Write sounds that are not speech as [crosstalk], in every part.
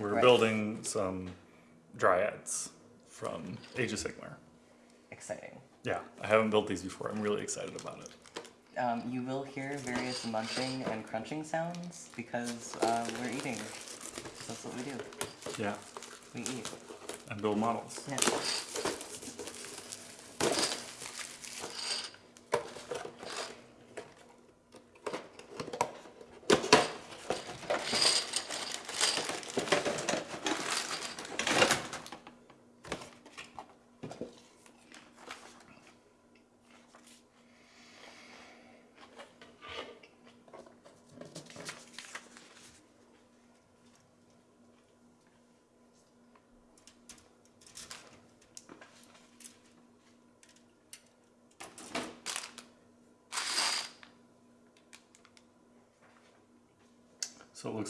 We're Right. building some dryads from Age of Sigmar. Exciting. Yeah, I haven't built these before. I'm really excited about it. Um, you will hear various munching and crunching sounds because uh, we're eating. That's what we do. Yeah, We eat. and build models. Yeah.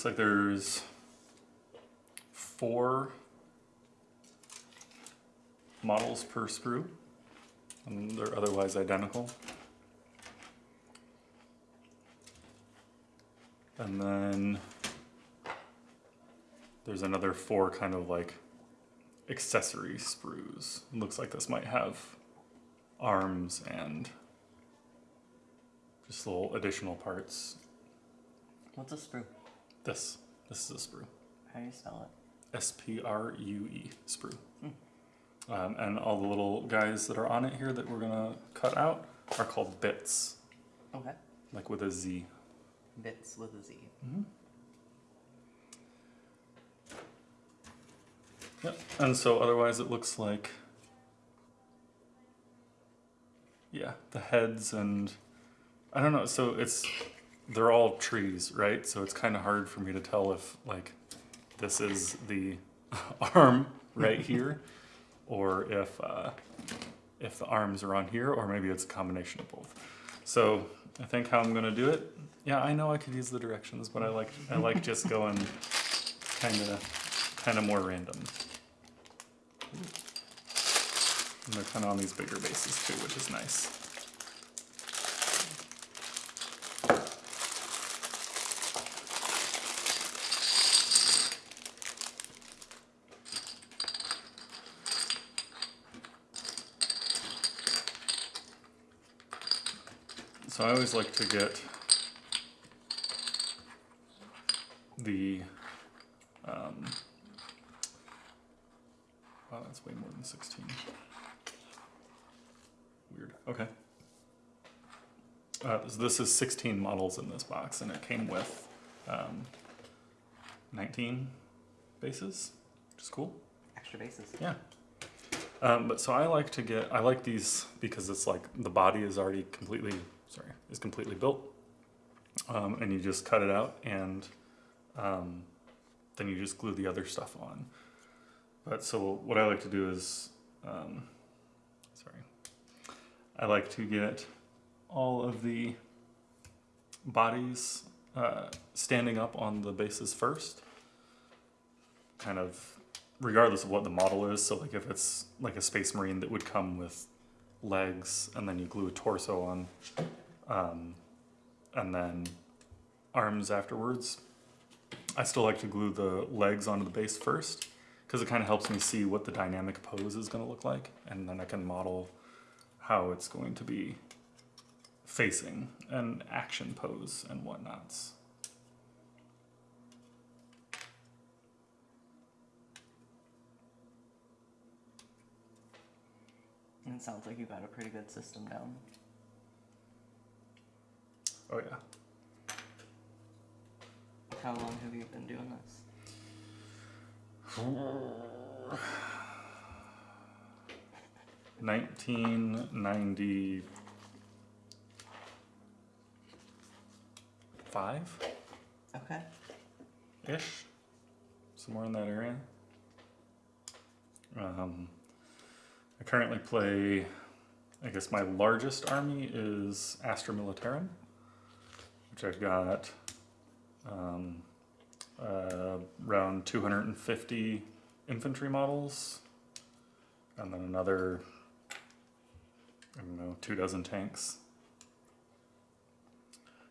Looks like there's four models per sprue and they're otherwise identical. And then there's another four kind of like accessory sprues. Looks like this might have arms and just little additional parts. What's a sprue? This, this is a sprue. How do you spell it? S P R U E, sprue. Um, and all the little guys that are on it here that we're gonna cut out are called bits, Okay. like with a Z. Bits with a Z. Yep. And so otherwise it looks like, yeah, the heads and, I don't know, so it's, they're all trees, right? So it's kind of hard for me to tell if like this is the [laughs] arm right [laughs] here or if, uh, if the arms are on here or maybe it's a combination of both. So I think how I'm gonna do it, yeah, I know I could use the directions, but I like, I like [laughs] just going kind of, kind of more random. And they're kind of on these bigger bases too, which is nice. Always like to get the um, Wow, that's way more than 16. Weird. Okay. Uh, so this is 16 models in this box, and it came with um, 19 bases, which is cool. Extra bases. Yeah. Um, but so I like to get, I like these because it's like the body is already completely, sorry, is completely built. Um, and you just cut it out and um, then you just glue the other stuff on. But so what I like to do is, um, sorry, I like to get all of the bodies uh, standing up on the bases first, kind of regardless of what the model is. So like if it's like a Space Marine that would come with legs and then you glue a torso on, um, and then arms afterwards. I still like to glue the legs onto the base first because it kind of helps me see what the dynamic pose is going to look like and then I can model how it's going to be facing an action pose and whatnots. And it sounds like you've got a pretty good system down. Oh yeah. How long have you been doing this? Nineteen ninety five Okay. ish, somewhere in that area. Um, I currently play. I guess my largest army is Astra Militarum, I've got um, uh, around 250 infantry models, and then another, I don't know, two dozen tanks.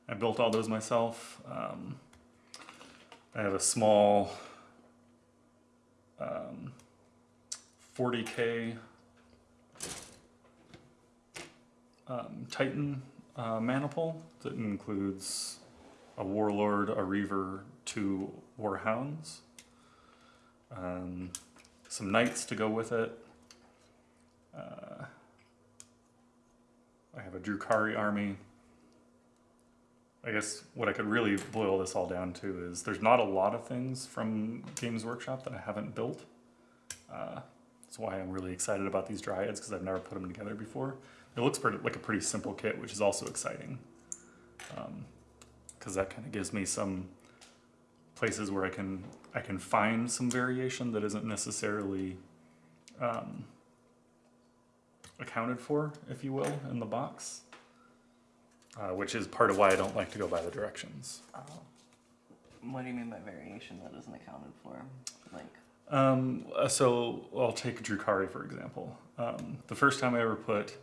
I built all those myself. Um, I have a small 40k um, Titan uh, maniple that includes a warlord, a reaver, two warhounds, um, some knights to go with it. Uh, I have a Drukari army. I guess what I could really boil this all down to is there's not a lot of things from Games Workshop that I haven't built. Uh, that's why I'm really excited about these dryads because I've never put them together before. It looks pretty, like a pretty simple kit, which is also exciting. Because that kind of gives me some places where I can I can find some variation that isn't necessarily um, accounted for, if you will, in the box. Uh, which is part of why I don't like to go by the directions. Oh. What do you mean by variation that isn't accounted for? Like, Um, uh, so I'll take Drukari for example. Um, the first time I ever put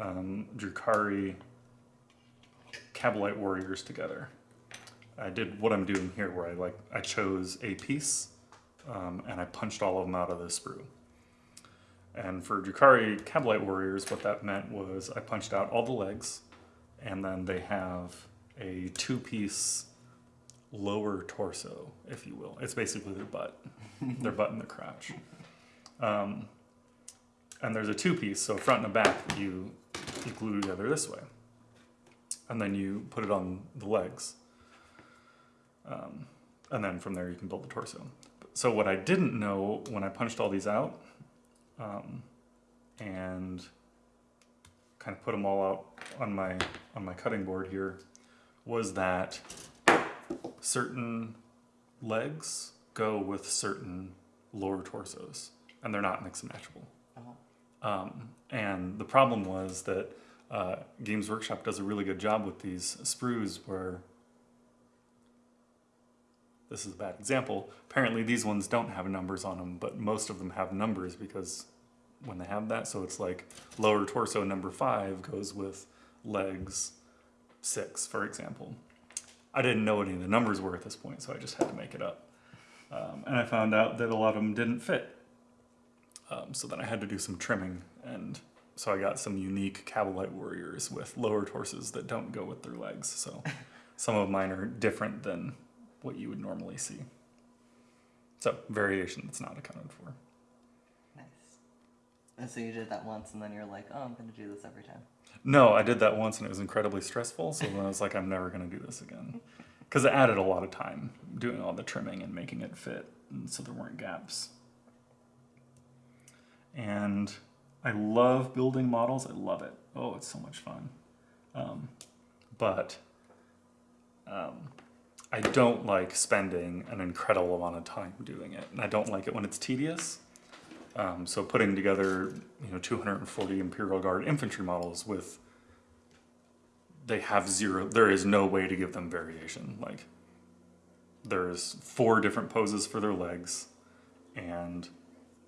um, Drukari Kabalite warriors together, I did what I'm doing here, where I like I chose a piece um, and I punched all of them out of the sprue. And for Drukari Kabalite warriors, what that meant was I punched out all the legs, and then they have a two-piece lower torso, if you will. It's basically their butt, [laughs] their butt and their crotch. Um, and there's a two-piece, so front and the back that you you glue together this way, and then you put it on the legs, um, and then from there you can build the torso. So what I didn't know when I punched all these out, um, and kind of put them all out on my on my cutting board here, was that certain legs go with certain lower torsos, and they're not mix and matchable. oh, Um, and the problem was that uh, Games Workshop does a really good job with these sprues where this is a bad example. Apparently, these ones don't have numbers on them, but most of them have numbers because when they have that, so it's like lower torso number five goes with legs six, for example. I didn't know what any of the numbers were at this point, so I just had to make it up. Um, and I found out that a lot of them didn't fit. Um, so then I had to do some trimming, and so I got some unique Kabalite warriors with lower torsos that don't go with their legs. So [laughs] some of mine are different than what you would normally see. So variation that's not accounted for. nice. And so you did that once, and then you're like, oh, I'm gonna do this every time. No, I did that once and it was incredibly stressful. So then I was like, I'm never going to do this again. [laughs] Because it added a lot of time doing all the trimming and making it fit. And so there weren't gaps. And I love building models. I love it. Oh, it's so much fun. Um, but um, I don't like spending an incredible amount of time doing it. And I don't like it when it's tedious. Um, so putting together, you know, 240 Imperial Guard infantry models with, they have zero, there is no way to give them variation. Like, there's four different poses for their legs, and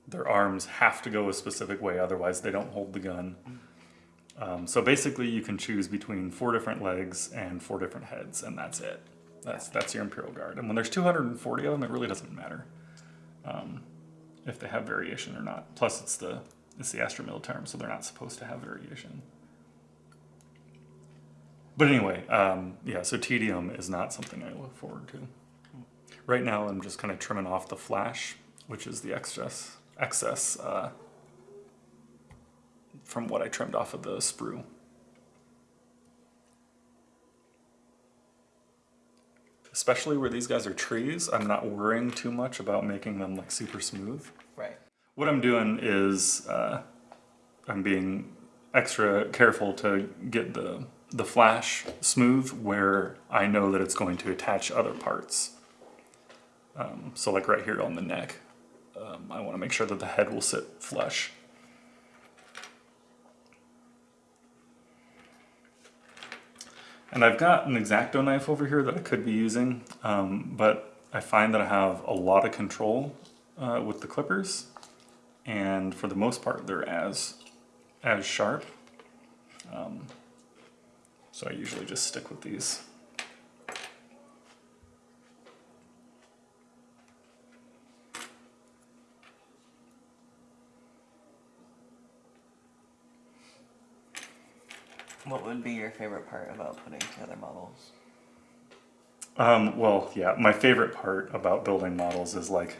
their arms have to go a specific way, otherwise they don't hold the gun. Um, so basically, you can choose between four different legs and four different heads, and that's it. That's that's your Imperial Guard. And when there's 240 of them, it really doesn't matter um, if they have variation or not. Plus, it's the it's the Astra Militarum, so they're not supposed to have variation. But anyway, um, yeah. So tedium is not something I look forward to. Right now, I'm just kind of trimming off the flash, which is the excess excess uh, from what I trimmed off of the sprue. Especially where these guys are trees, I'm not worrying too much about making them like super smooth. Right. What I'm doing is uh, I'm being extra careful to get the the flash smooth where I know that it's going to attach other parts. Um, so like right here on the neck, um, I want to make sure that the head will sit flush. And I've got an X-Acto knife over here that I could be using, um, but I find that I have a lot of control uh, with the clippers, and for the most part, they're as as sharp. Um, so I usually just stick with these. What would be your favorite part about putting together models? Um, well, yeah, my favorite part about building models is like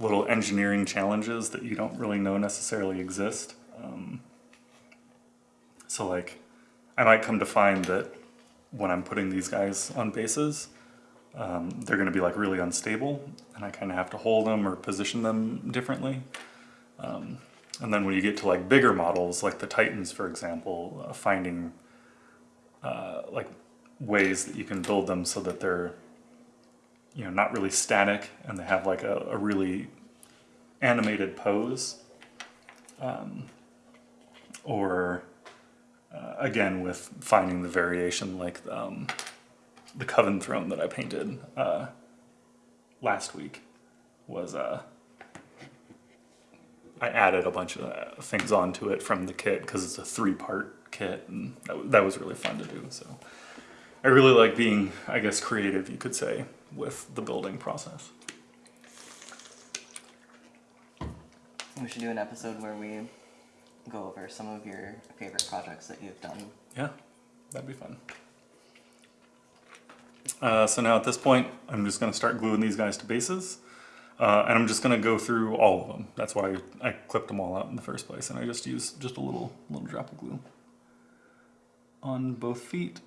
little engineering challenges that you don't really know necessarily exist. Um, so, like, I might come to find that when I'm putting these guys on bases, um, they're going to be like really unstable, and I kind of have to hold them or position them differently. Um, and then when you get to like bigger models, like the Titans, for example, uh, finding uh, like ways that you can build them so that they're you know not really static and they have like a, a really animated pose um, or uh, again with finding the variation like um, the coven throne that i painted uh, last week was uh, i added a bunch of uh, things onto it from the kit because it's a three part kit and that, that was really fun to do so I really like being, I guess, creative, you could say, with the building process. We should do an episode where we go over some of your favorite projects that you've done. Yeah, that'd be fun. Uh, so now at this point, I'm just going to start gluing these guys to bases. Uh, and I'm just going to go through all of them. That's why I clipped them all out in the first place. And I just use just a little, little drop of glue on both feet.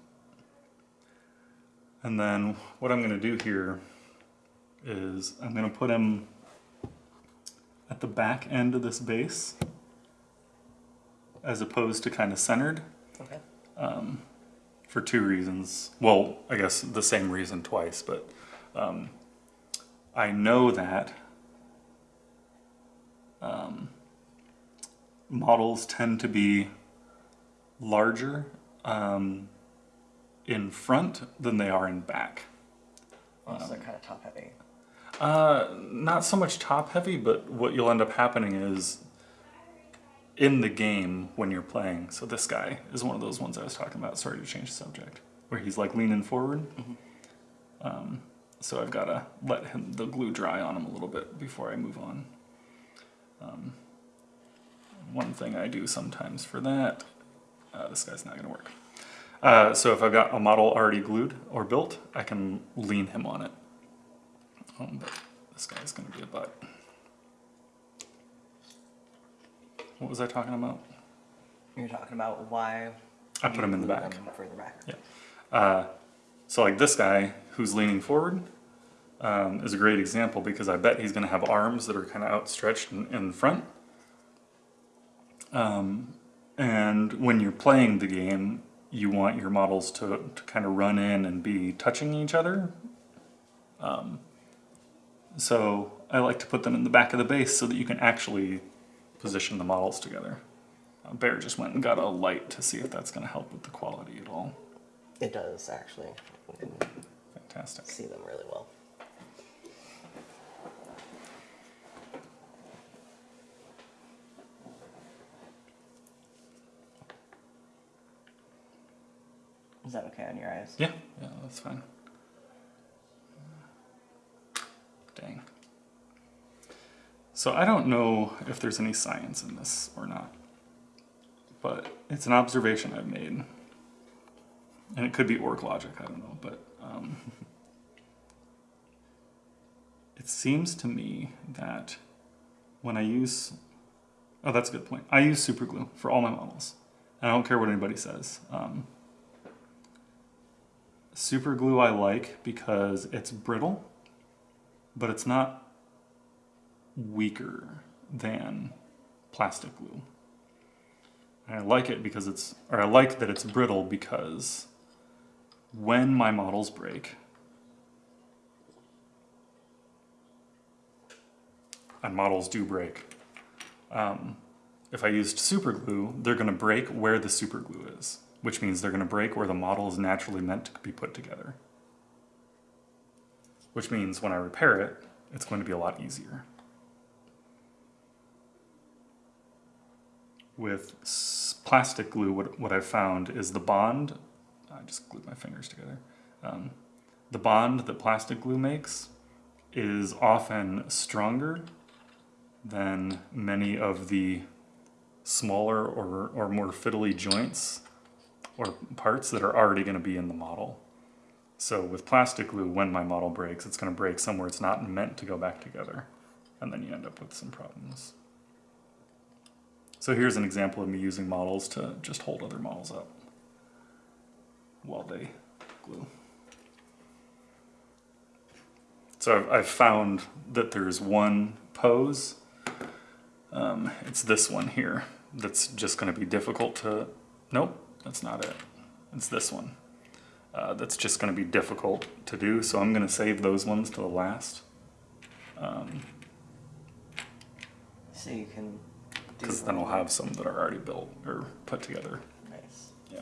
And then what I'm going to do here is I'm going to put him at the back end of this base as opposed to kind of centered Okay. um, for two reasons. Well, I guess the same reason twice, but um, I know that um, models tend to be larger um, in front than they are in back. Also, they're kind of top heavy. Uh, not so much top heavy, but what you'll end up happening is in the game when you're playing. So this guy is one of those ones I was talking about. Sorry to change the subject, where he's like leaning forward. Um, so I've got to let him the glue dry on him a little bit before I move on. Um, one thing I do sometimes for that, uh, this guy's not going to work. Uh, so if I've got a model already glued or built, I can lean him on it. Um, but this guy's going to be a butt. What was I talking about? You're talking about why. I put him in the back. Further back. Yeah. Uh, so like this guy who's leaning forward um, is a great example because I bet he's going to have arms that are kind of outstretched in, in front. Um, and when you're playing the game, you want your models to, to kind of run in and be touching each other. Um, so I like to put them in the back of the base so that you can actually position the models together. Uh, Bear just went and got a light to see if that's going to help with the quality at all. It does actually. Fantastic. see them really well. Is that okay on your eyes? Yeah, yeah, that's fine. Dang. So I don't know if there's any science in this or not, but it's an observation I've made. And it could be orc logic, I don't know, but um, it seems to me that when I use, oh, that's a good point. I use super glue for all my models. I don't care what anybody says. Um, Super glue I like because it's brittle, but it's not weaker than plastic glue. I like it because it's, or I like that it's brittle because when my models break, and models do break, um, if I used super glue, they're going to break where the super glue is which means they're going to break where the model is naturally meant to be put together. Which means when I repair it, it's going to be a lot easier. With plastic glue, what, what I've found is the bond, I just glued my fingers together. Um, the bond that plastic glue makes is often stronger than many of the smaller or, or more fiddly joints or parts that are already going to be in the model. So with plastic glue, when my model breaks, it's going to break somewhere it's not meant to go back together. And then you end up with some problems. So here's an example of me using models to just hold other models up while they glue. So I've, found that there's one pose, um, it's this one here, that's just going to be difficult to, nope, that's not it. It's this one. Uh, that's just going to be difficult to do, so I'm going to save those ones to the last. Um, So you can do because then I'll have some that are already built or put together. Nice. Yeah.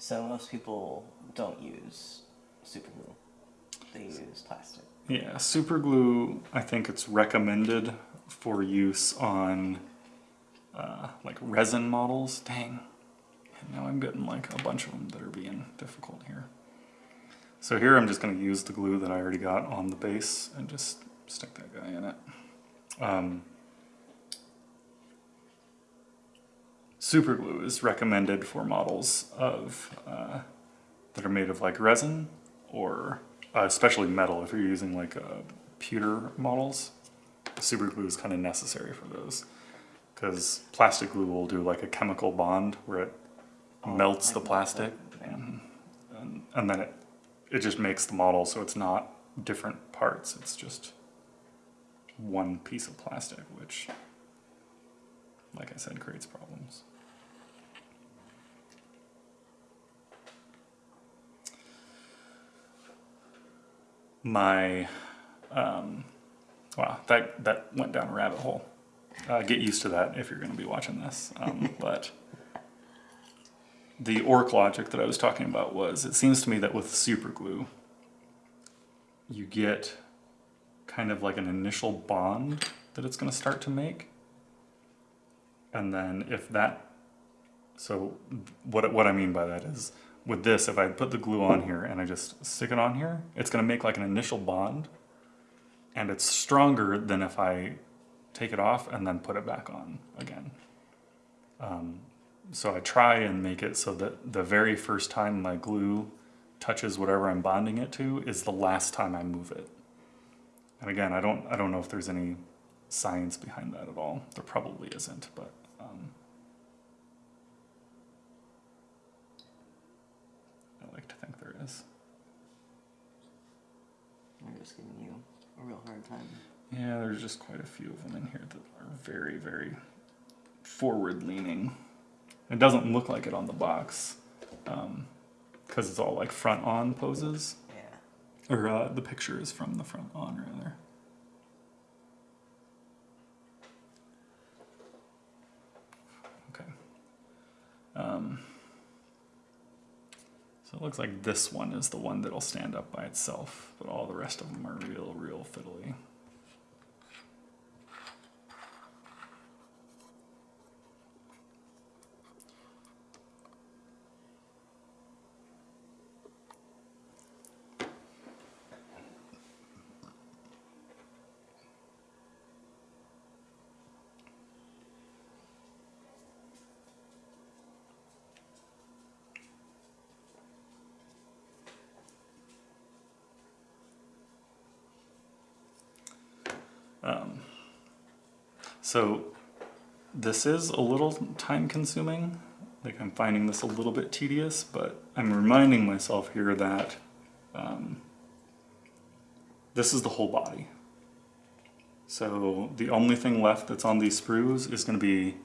So most people don't use super glue. They use plastic. Yeah, super glue, I think it's recommended for use on uh, like resin models. Dang. And now I'm getting like a bunch of them that are being difficult here. So here I'm just going to use the glue that I already got on the base and just stick that guy in it. Um, super glue is recommended for models of uh, that are made of like resin or uh, especially metal if you're using like uh, pewter models. Super glue is kind of necessary for those because plastic glue will do like a chemical bond where it Oh, melts the plastic and, and, and then it, it just makes the model so it's not different parts, it's just one piece of plastic, which, like I said, creates problems. My, um, wow, that, that went down a rabbit hole. Uh, get used to that if you're going to be watching this. Um, [laughs] but the orc logic that I was talking about was it seems to me that with super glue, you get kind of like an initial bond that it's going to start to make. And then if that, so what, what I mean by that is with this, if I put the glue on here and I just stick it on here, it's going to make like an initial bond. And it's stronger than if I take it off and then put it back on again. Um, so I try and make it so that the very first time my glue touches whatever I'm bonding it to is the last time I move it. And again, I don't I don't know if there's any science behind that at all. There probably isn't, but um, I think. I'm just giving you a real hard time. Yeah, there's just quite a few of them in here that are very, very forward leaning. It doesn't look like it on the box because it's all like front on poses. Yeah. Or uh, the picture is from the front on, rather. Okay. Um, so it looks like this one is the one that'll stand up by itself, but all the rest of them are real, real fiddly. So this is a little time consuming. Like I'm finding this a little bit tedious, but I'm reminding myself here that um, this is the whole body. So the only thing left that's on these sprues is going to be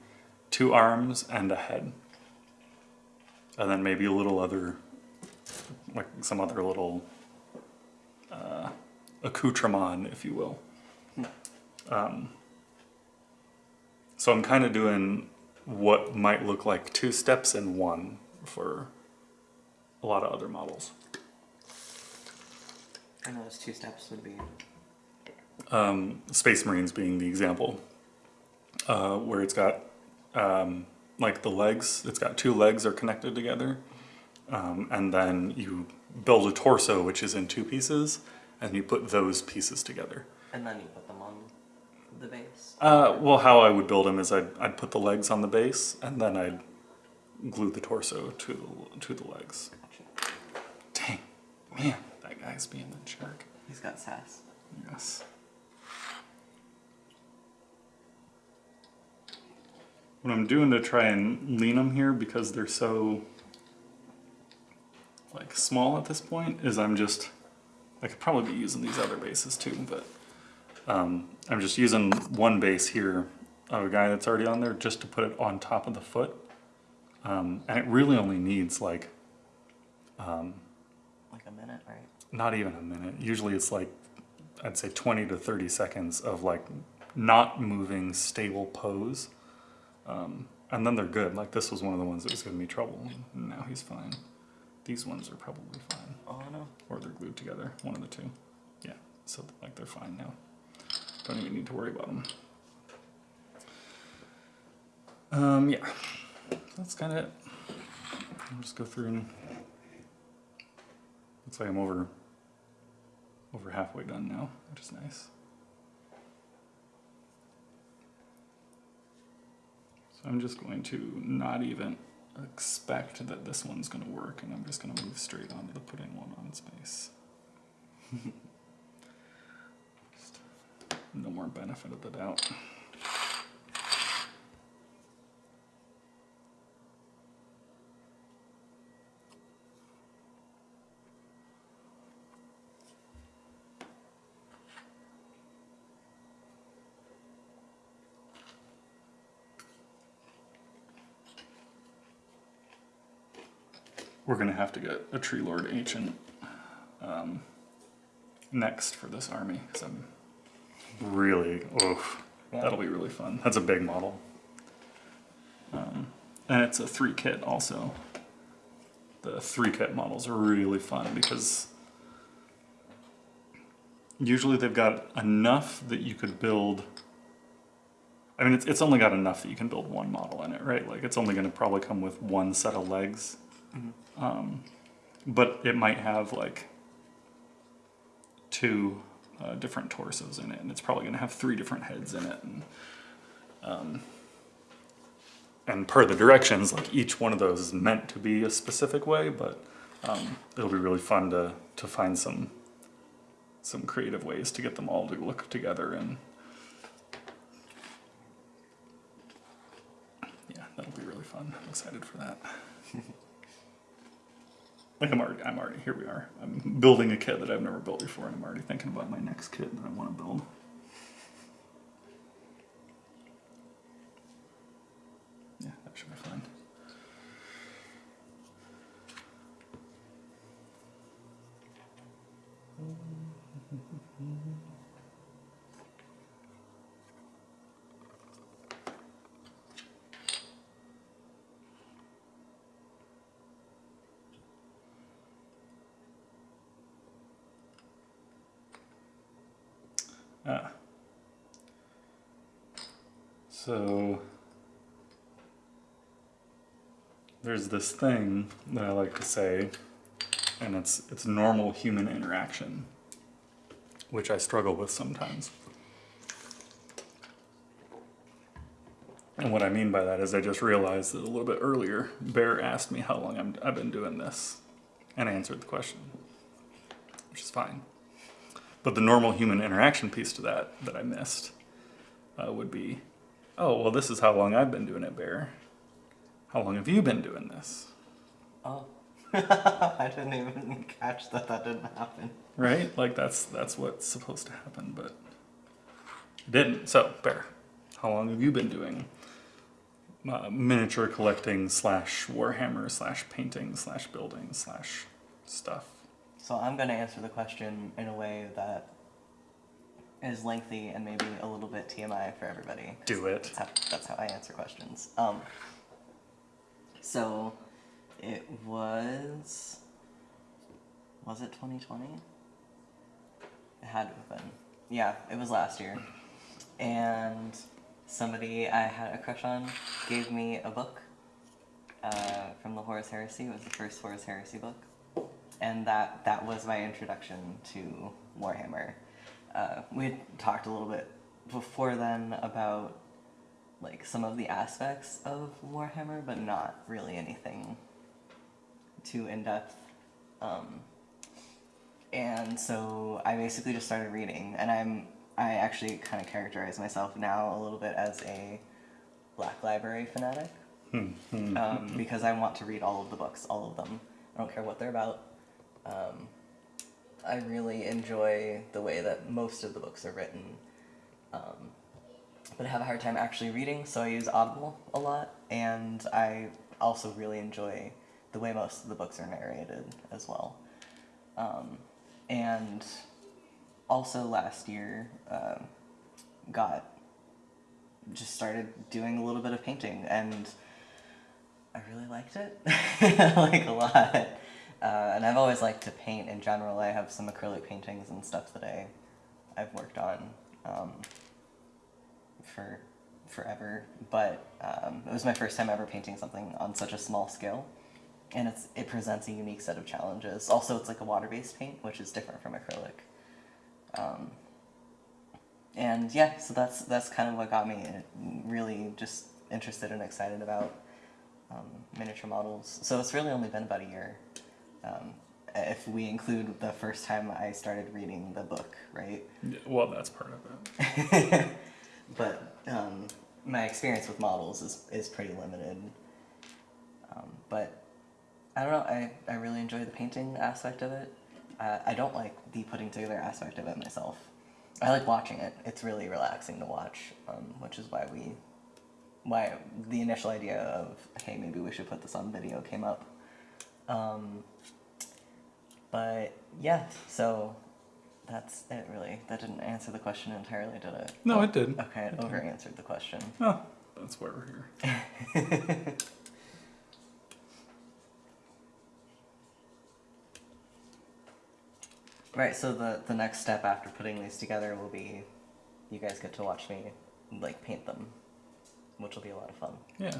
two arms and a head. And then maybe a little other, like some other little uh, accoutrement, if you will. Um, so I'm kind of doing what might look like two steps in one for a lot of other models. And those two steps would be Um, Space Marines being the example, uh, where it's got um, like the legs, it's got two legs are connected together, um, and then you build a torso which is in two pieces, and you put those pieces together. And then you put them on the base. Uh, well, how I would build him is I'd, I'd put the legs on the base, and then I'd glue the torso to the, to the legs. Gotcha. Dang, man, that guy's being a jerk. He's got sass. Yes. What I'm doing to try and lean them here because they're so like small at this point is I'm just I could probably be using these other bases too, but um, I'm just using one base here of a guy that's already on there just to put it on top of the foot, um, and it really only needs like Like a minute, right? not even a minute. Usually it's like, I'd say 20 to 30 seconds of like not moving, stable pose. Um, and then they're good. Like this was one of the ones that was giving me trouble. And now he's fine. These ones are probably fine. Oh no. Or they're glued together, one of the two. Yeah, so like they're fine now. Don't even need to worry about them. Um, yeah, that's kind of it. I'll just go through and looks like I'm over over halfway done now, which is nice. So I'm just going to not even expect that this one's going to work, and I'm just going to move straight on to the putting one on its [laughs] base. No more benefit of the doubt. We're gonna have to get a tree lord ancient um, next for this army because I'm really, oof, Yeah. that'll be really fun. That's a big model, um, and it's a three kit also. The three kit models are really fun because usually they've got enough that you could build. I mean, it's, it's only got enough that you can build one model in it, right? Like it's only going to probably come with one set of legs um, but it might have like two uh, different torsos in it, and it's probably going to have three different heads in it. And, um, and per the directions, like each one of those is meant to be a specific way, but um, it'll be really fun to to find some some creative ways to get them all to look together and yeah, that'll be really fun. I'm excited for that. [laughs] Like I'm already, I'm already, here we are. I'm building a kit that I've never built before and I'm already thinking about my next kit that I want to build. Yeah, that should be fine. Ah. So there's this thing that I like to say, and it's it's normal human interaction, which I struggle with sometimes. And what I mean by that is I just realized that a little bit earlier, Bear asked me how long I'm, I've been doing this, and I answered the question, which is fine. But the normal human interaction piece to that that I missed uh, would be, oh, well, this is how long I've been doing it, Bear. How long have you been doing this? Oh. [laughs] I didn't even catch that that didn't happen. Right? Like that's that's what's supposed to happen, but it didn't. So, Bear, how long have you been doing uh, miniature collecting slash Warhammer slash painting slash building slash stuff? So I'm going to answer the question in a way that is lengthy and maybe a little bit TMI for everybody. Do it. That's how, that's how I answer questions. Um, so it was. Was it 2020? It had to have been. Yeah, it was last year. And somebody I had a crush on gave me a book uh, from the Horus Heresy. It was the first Horus Heresy book, and that that was my introduction to Warhammer. Uh, we had talked a little bit before then about like some of the aspects of Warhammer, but not really anything too in depth. Um, and so I basically just started reading, and I'm I actually kind of characterize myself now a little bit as a Black Library fanatic um, because I want to read all of the books, all of them. I don't care what they're about. Um, I really enjoy the way that most of the books are written, um, but I have a hard time actually reading, so I use Audible a lot, and I also really enjoy the way most of the books are narrated as well. Um, and also last year, um got just started doing a little bit of painting, and I really liked it, [laughs] like a lot. Uh, and I've always liked to paint in general. I have some acrylic paintings and stuff that I, I've worked on um, for forever. But um, it was my first time ever painting something on such a small scale, and it's it presents a unique set of challenges. Also, it's like a water-based paint, which is different from acrylic. Um, and yeah, so that's that's kind of what got me really just interested and excited about um, miniature models. So it's really only been about a year, um, if we include the first time I started reading the book, right? Well, that's part of it. [laughs] but um, my experience with models is, is pretty limited. Um, but I don't know, I, I really enjoy the painting aspect of it. Uh, I don't like the putting together aspect of it myself. I like watching it. It's really relaxing to watch, um, which is why we, why the initial idea of hey maybe we should put this on video came up. Um, but yeah, so that's it really. That didn't answer the question entirely, did it? No, it oh, did. Okay, it It over answered the question. Oh, that's why we're here. [laughs] Right, so the the next step after putting these together will be you guys get to watch me like paint them, which will be a lot of fun. Yeah.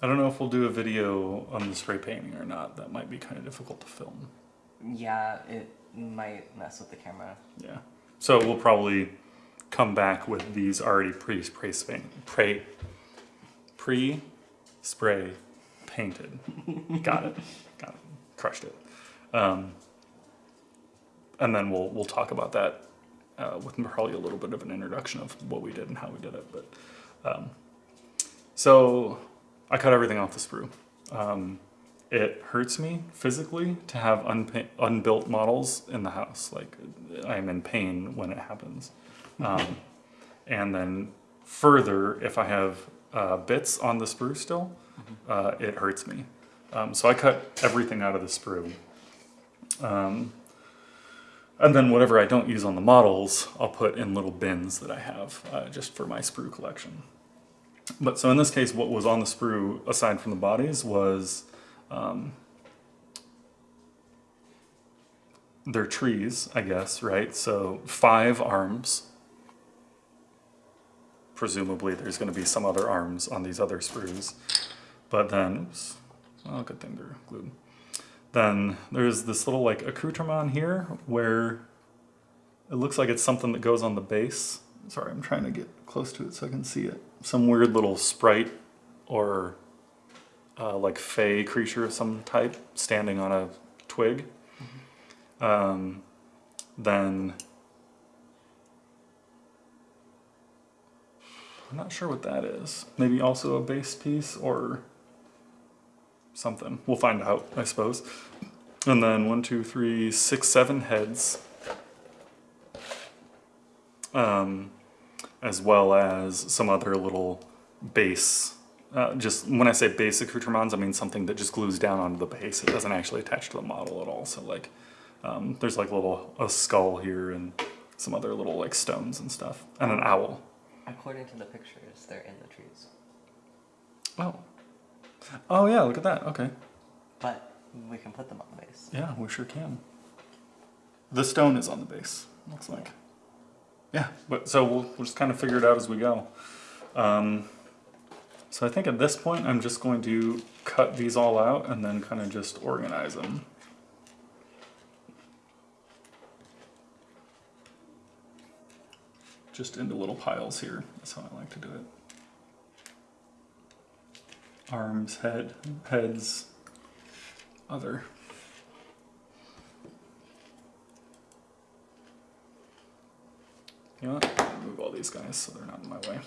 I don't know if we'll do a video on the spray painting or not. That might be kind of difficult to film. Yeah, it might mess with the camera. Yeah. So we'll probably come back with these already pre-spray paint, pre, pre-spray painted. [laughs] Got it. Got it. Crushed it. Um, and then we'll we'll talk about that uh, with probably a little bit of an introduction of what we did and how we did it. But um, so I cut everything off the sprue. Um, it hurts me physically to have unbuilt models in the house. Like I'm in pain when it happens. Um, and then further, if I have uh, bits on the sprue still, uh, it hurts me. Um, so I cut everything out of the sprue. Um, and then whatever I don't use on the models, I'll put in little bins that I have uh, just for my sprue collection. But so in this case, what was on the sprue, aside from the bodies, was um, they're trees, I guess, right? So five arms. Presumably, there's going to be some other arms on these other sprues. But then, oops, well, good thing they're glued. Then there's this little like accoutrement here where it looks like it's something that goes on the base. Sorry, I'm trying to get close to it so I can see it. Some weird little sprite or uh, like fey creature of some type standing on a twig. Um, then I'm not sure what that is. Maybe also a base piece or something. We'll find out, I suppose. And then one, two, three, six, seven heads. Um, as well as some other little base. Uh, just when I say base accoutrements, I mean something that just glues down onto the base. It doesn't actually attach to the model at all. So like, um, there's like a little a skull here and some other little like stones and stuff, and an owl. According to the pictures, they're in the trees. Oh. Oh yeah, look at that. Okay. But we can put them on the base. Yeah, we sure can. The stone is on the base, looks like. Yeah, but so we'll, we'll just kind of figure it out as we go. Um, So I think at this point, I'm just going to cut these all out and then kind of just organize them. Just into little piles here. That's how I like to do it. Arms, head, heads, other. You know what? Move all these guys so they're not in my way.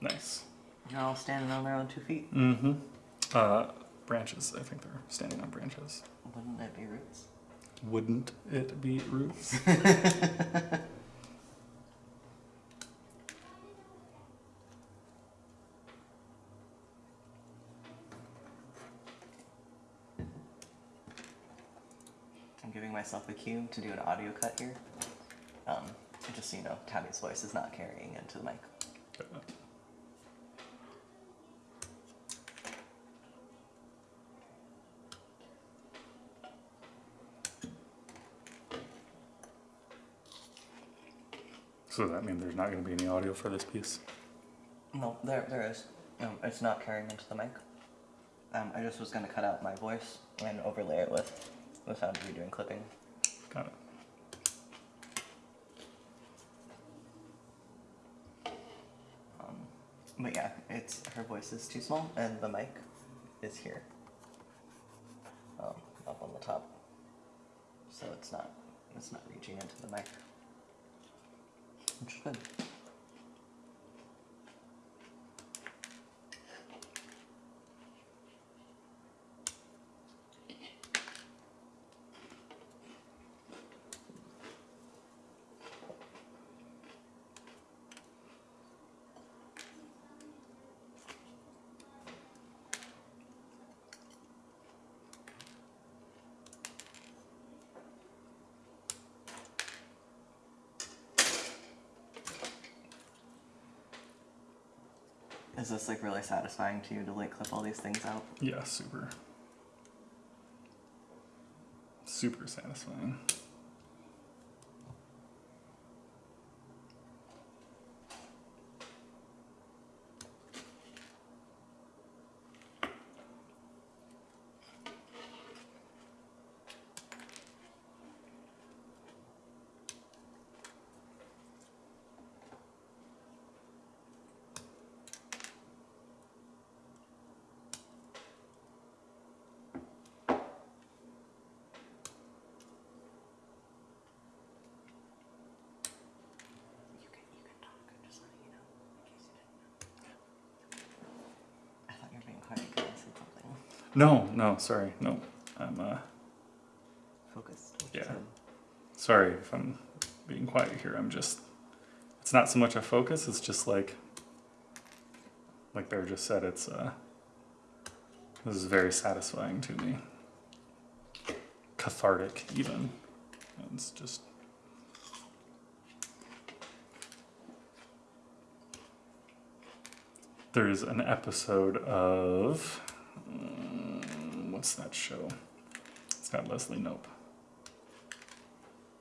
Nice. They're all standing on their own two feet. Mm-hmm. Uh, branches. I think they're standing on branches. Wouldn't that be roots? Wouldn't it be roots? [laughs] I'm giving myself a cue to do an audio cut here. Um, just so you know, Tabby's voice is not carrying into the mic. So does that mean there's not going to be any audio for this piece? No, there, there is. Um, it's not carrying into the mic. Um, I just was gonna cut out my voice and overlay it with the sound of you doing clipping. Got it. Um, but yeah, it's her voice is too small and the mic is here, um, up on the top, so it's not it's not reaching into the mic, which is good. Is this like really satisfying to you to like clip all these things out? Yeah, super. Super satisfying. You can you can talk. I'm just letting you know in case you didn't know. I thought you were being quiet because I said something. No, no, sorry, no. I'm uh, Focused. Yeah. said. sorry if I'm being quiet here. I'm just. It's not so much a focus. It's just like. Like Bear just said, it's uh. This is very satisfying to me. Cathartic, even. It's just. There's an episode of. mm, what's that show? It's got Leslie Knope.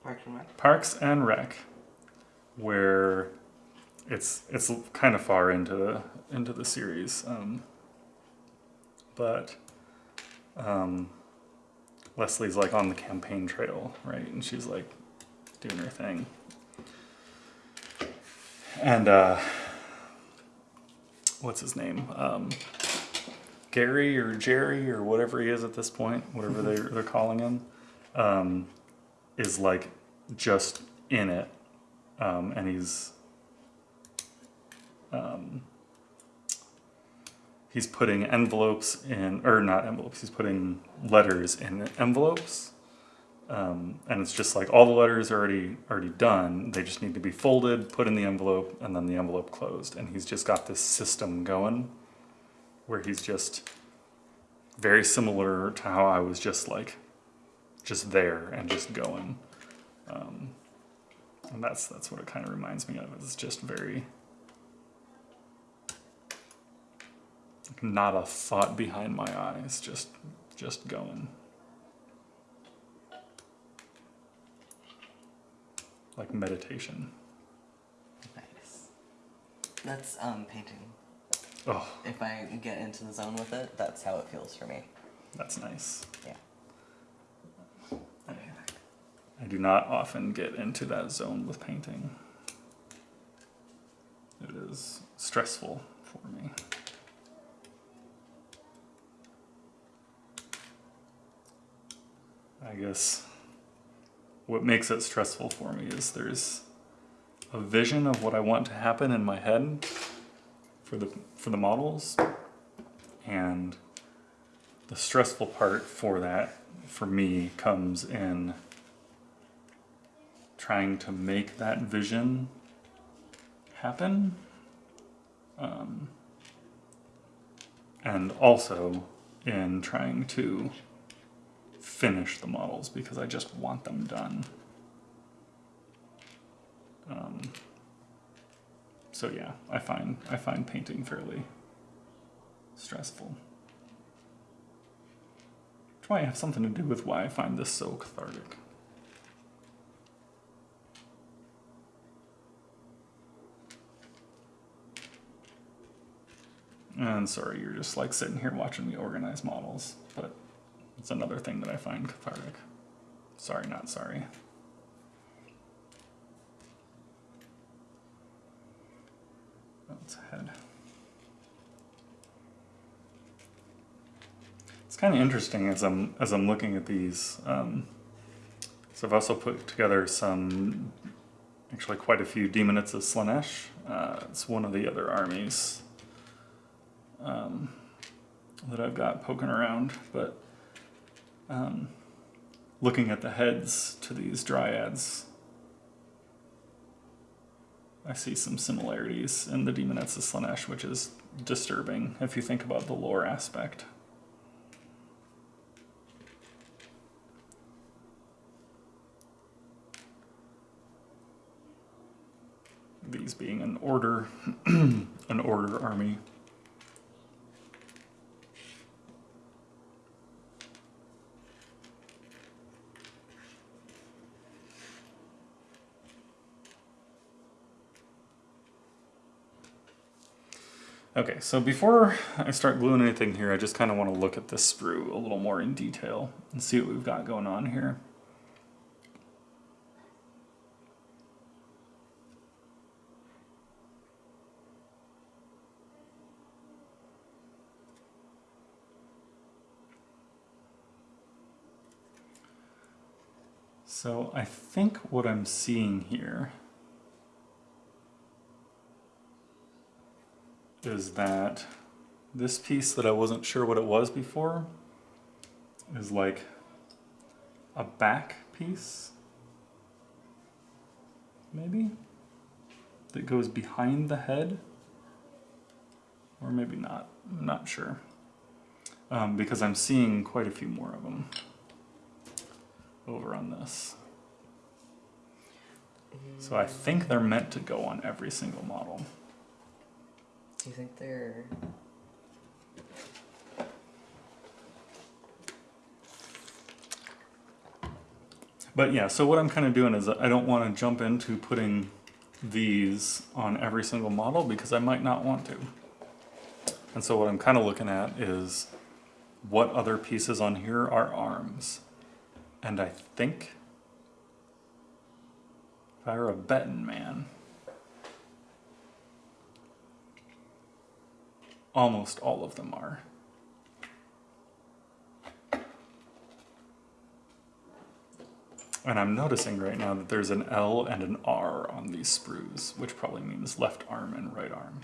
Parks and Rec. Parks and Rec, where it's it's kind of far into the into the series, um, but um, Leslie's like on the campaign trail, right, and she's like doing her thing, and uh, what's his name? Um, Gary or Jerry or whatever he is at this point, whatever they're, they're calling him, um, is like just in it, um, and he's um, he's putting envelopes in, or not envelopes. He's putting letters in envelopes, um, and it's just like all the letters are already already done. They just need to be folded, put in the envelope, and then the envelope closed. And he's just got this system going, where he's just very similar to how I was just like just there and just going. Um, and that's that's what it kind of reminds me of. It's just very not a thought behind my eyes, just just going. Like meditation. Nice. That's um painting. Oh, If I get into the zone with it, that's how it feels for me. that's nice. Yeah. I do not often get into that zone with painting. It is stressful for me. I guess what makes it stressful for me is there's a vision of what I want to happen in my head for the for the models and the stressful part for that for me comes in trying to make that vision happen um, and also in trying to finish the models because I just want them done. Um, so yeah, I find I find painting fairly stressful. Which might have something to do with why I find this so cathartic. And sorry, you're just like sitting here watching me organize models, but it's another thing that I find cathartic. Sorry, not sorry. That's ahead. It's kind of interesting as I'm as I'm looking at these. Um, so I've also put together some, actually quite a few Daemonettes of Slaanesh. Uh, it's one of the other armies um, that I've got poking around, but um, looking at the heads to these dryads, I see some similarities in the Daemonettes of Slaanesh, which is disturbing if you think about the lore aspect. These being an order, [clears throat] an order army. Okay, so before I start gluing anything here, I just kind of want to look at this sprue a little more in detail and see what we've got going on here. So I think what I'm seeing here is that this piece that I wasn't sure what it was before is like a back piece, maybe, that goes behind the head, or maybe not, I'm not sure, um, because I'm seeing quite a few more of them over on this. So I think they're meant to go on every single model. You think they're But yeah, so what I'm kind of doing is I don't want to jump into putting these on every single model because I might not want to. And so what I'm kind of looking at is what other pieces on here are arms. And I think if I were a betting man, almost all of them are. And I'm noticing right now that there's an L and an R on these sprues, which probably means left arm and right arm.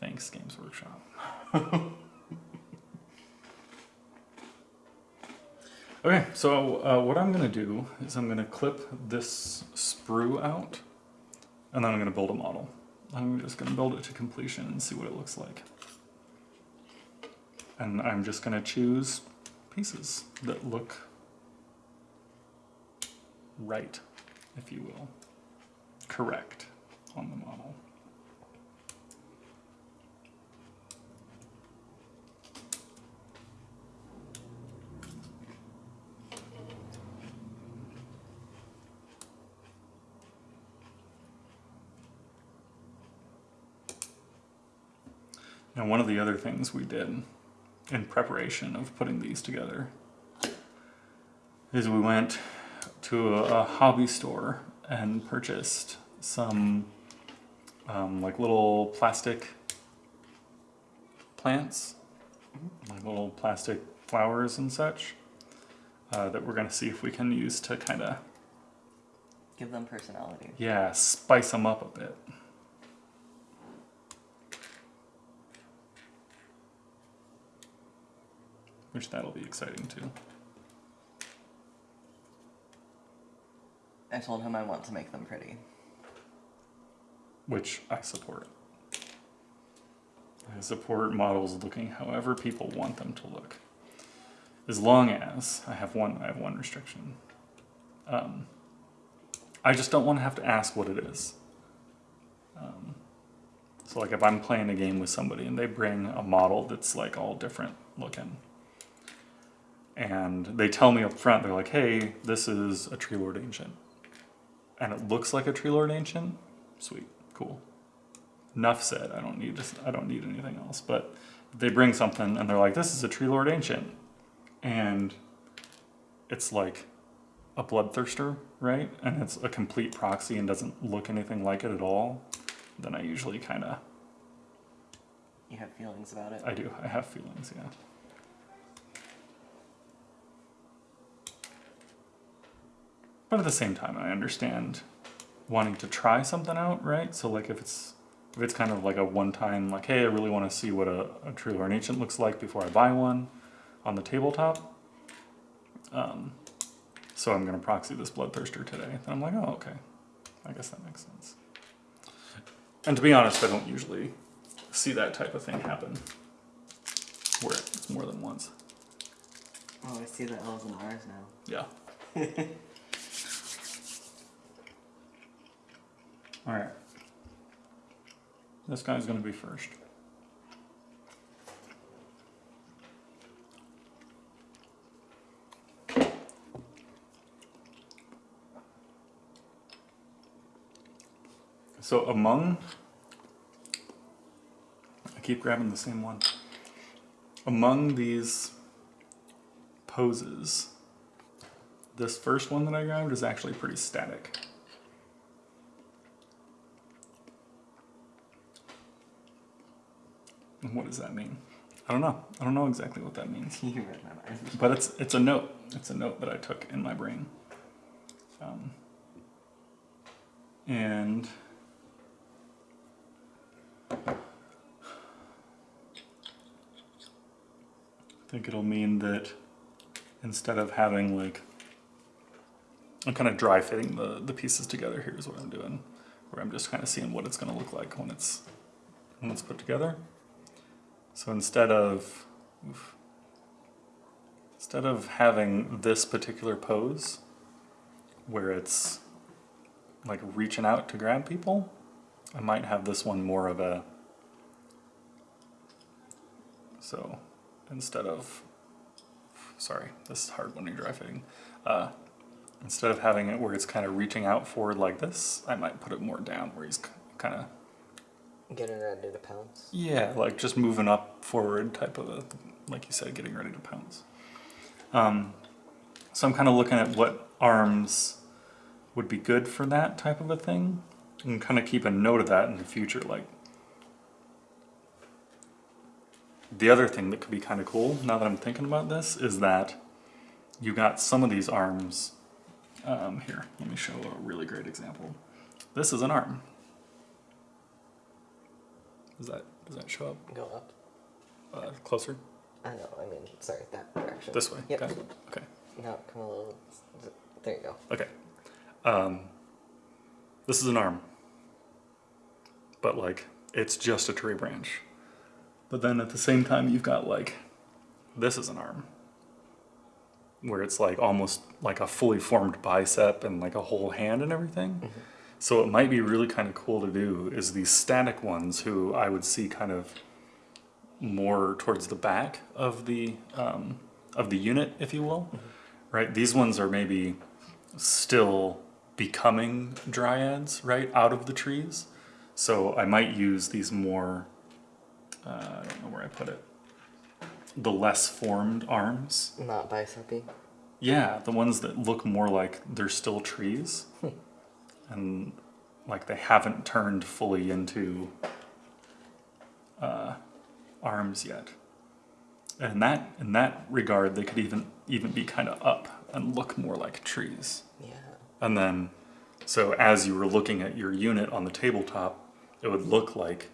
Thanks, Games Workshop. [laughs] okay, so uh, what I'm going to do is I'm going to clip this sprue out, and then I'm going to build a model. I'm just going to build it to completion and see what it looks like. And I'm just going to choose pieces that look right, if you will, correct on the model. Now, one of the other things we did in preparation of putting these together is we went to a, a hobby store and purchased some um, like little plastic plants, like little plastic flowers and such uh, that we're going to see if we can use to kind of Give them personality. yeah spice them up a bit. Which that'll be exciting too. I told him I want to make them pretty. which I support. I support models looking however people want them to look, as long as I have one. I have one restriction. Um, I just don't want to have to ask what it is. Um, so, like, if I'm playing a game with somebody and they bring a model that's like all different looking, and they tell me up front, they're like, "Hey, this is a Tree Lord Ancient," and it looks like a Tree Lord Ancient. Sweet, cool. Enough said. I don't need I don't need anything else. But they bring something and they're like, "This is a Tree Lord Ancient," and it's like a bloodthirster, right? And it's a complete proxy and doesn't look anything like it at all. Then I usually kind of You have feelings about it. I do. I have feelings, yeah. But at the same time, I understand wanting to try something out, right? So like if it's if it's kind of like a one-time, like, hey, I really want to see what a, a Tree Lord Ancient looks like before I buy one on the tabletop. Um, so I'm gonna proxy this bloodthirster today. And I'm like, oh, okay. I guess that makes sense. And to be honest, I don't usually see that type of thing happen where it's more than once. Oh, I see the L's and R's now. Yeah. [laughs] All right. This guy's gonna be first. So among, I keep grabbing the same one. Among these poses, this first one that I grabbed is actually pretty static. What does that mean? I don't know. I don't know exactly what that means. [laughs] you read my mind. But it's it's a note. It's a note that I took in my brain. Um, and I think it'll mean that instead of having like I'm kind of dry fitting the, the pieces together. Here's what I'm doing, where I'm just kind of seeing what it's going to look like when it's when it's put together. So instead of instead of having this particular pose where it's like reaching out to grab people, I might have this one more of a so instead of sorry, this is hard when you're dry fitting. Uh, instead of having it where it's kind of reaching out forward like this, I might put it more down where he's kind of Getting ready to pounce. yeah, like just moving up forward type of a, like you said, getting ready to pounce. Um, so I'm kind of looking at what arms would be good for that type of a thing, and kind of keep a note of that in the future. Like the other thing that could be kind of cool now that I'm thinking about this is that you got some of these arms. Um, here, let me show a really great example. This is an arm. Does that does that show up? Go up. Uh, closer? I know, I mean, sorry, that direction. This way? Yep. Okay. Okay. No, come a little. There you go. Okay. Um, this is an arm. But, like, it's just a tree branch. But then at the same time, you've got, like, this is an arm. where it's like almost like a fully formed bicep and like a whole hand and everything. So it might be really kind of cool to do is these static ones who I would see kind of more towards the back of the um, of the unit, if you will. Right? These ones are maybe still becoming dryads, right, out of the trees. So I might use these more, uh, I don't know where I put it, the less formed arms. Not bicepy. Yeah, the ones that look more like they're still trees. And like they haven't turned fully into uh, arms yet. And in that in that regard, they could even even be kind of up and look more like trees. Yeah. And then, so as you were looking at your unit on the tabletop, it would look like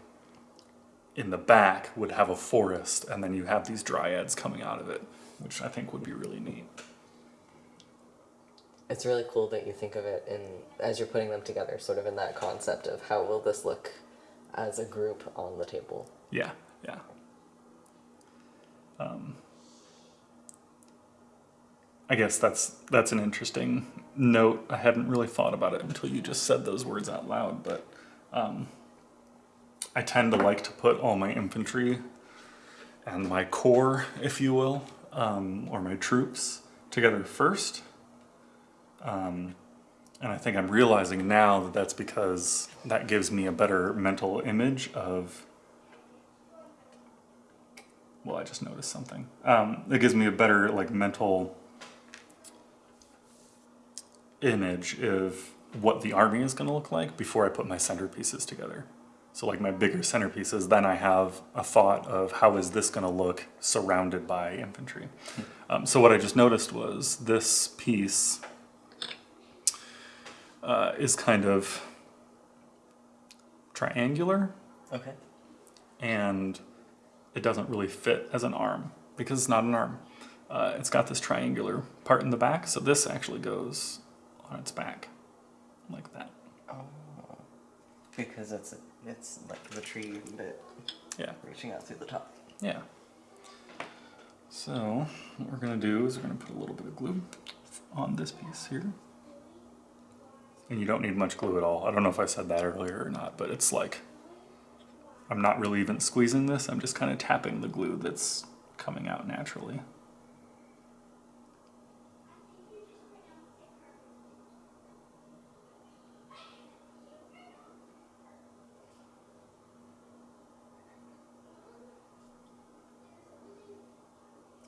in the back would have a forest, and then you have these dryads coming out of it, which I think would be really neat. It's really cool that you think of it in as you're putting them together, sort of in that concept of how will this look as a group on the table. Yeah, yeah. Um, I guess that's that's an interesting note. I hadn't really thought about it until you just said those words out loud, but um, I tend to like to put all my infantry and my core, if you will, um, or my troops together first. Um, and I think I'm realizing now that that's because that gives me a better mental image of. Well, I just noticed something. Um, it gives me a better like mental image of what the army is going to look like before I put my centerpieces together. So like my bigger centerpieces, then I have a thought of how is this going to look surrounded by infantry. Um, so what I just noticed was this piece uh, is kind of triangular Okay. and it doesn't really fit as an arm because it's not an arm. Uh, it's got this triangular part in the back, so this actually goes on its back like that. Oh. Because it's it's like the tree bit Yeah, reaching out through the top. yeah. So what we're gonna do is we're gonna put a little bit of glue on this piece here. And you don't need much glue at all. I don't know if I said that earlier or not, but it's like I'm not really even squeezing this. I'm just kind of tapping the glue that's coming out naturally.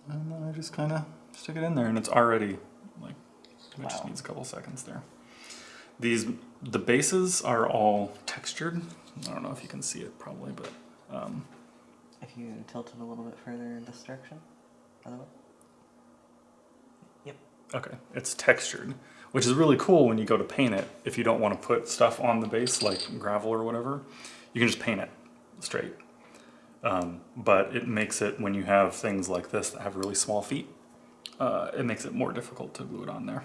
And then I just kind of stick it in there and it's already like, it just needs a couple seconds there. These, the bases are all textured. I don't know if you can see it probably, but um, If you tilt it a little bit further in this direction, other way. Yep. Okay, it's textured, which is really cool when you go to paint it. If you don't want to put stuff on the base like gravel or whatever, you can just paint it straight. Um, but it makes it when you have things like this that have really small feet, uh, it makes it more difficult to glue it on there